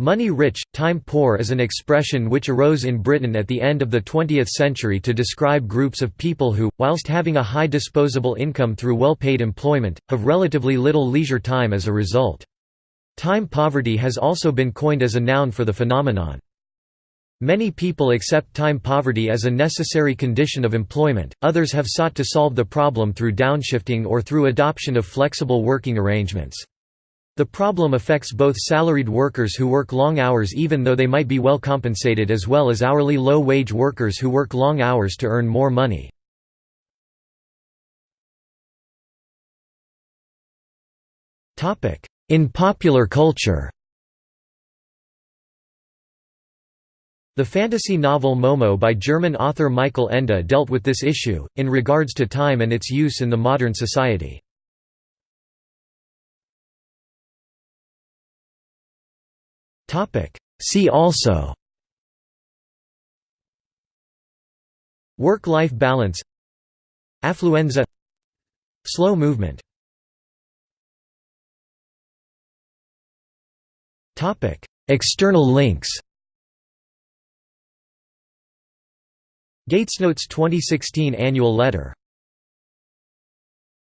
Money-rich, time-poor is an expression which arose in Britain at the end of the 20th century to describe groups of people who, whilst having a high disposable income through well-paid employment, have relatively little leisure time as a result. Time poverty has also been coined as a noun for the phenomenon. Many people accept time poverty as a necessary condition of employment, others have sought to solve the problem through downshifting or through adoption of flexible working arrangements. The problem affects both salaried workers who work long hours even though they might be well compensated as well as hourly low-wage workers who work long hours to earn more money. In popular culture The fantasy novel Momo by German author Michael Ende dealt with this issue, in regards to time and its use in the modern society. See also. Work-life balance. Affluenza. Slow movement. External links. GatesNotes 2016 Annual Letter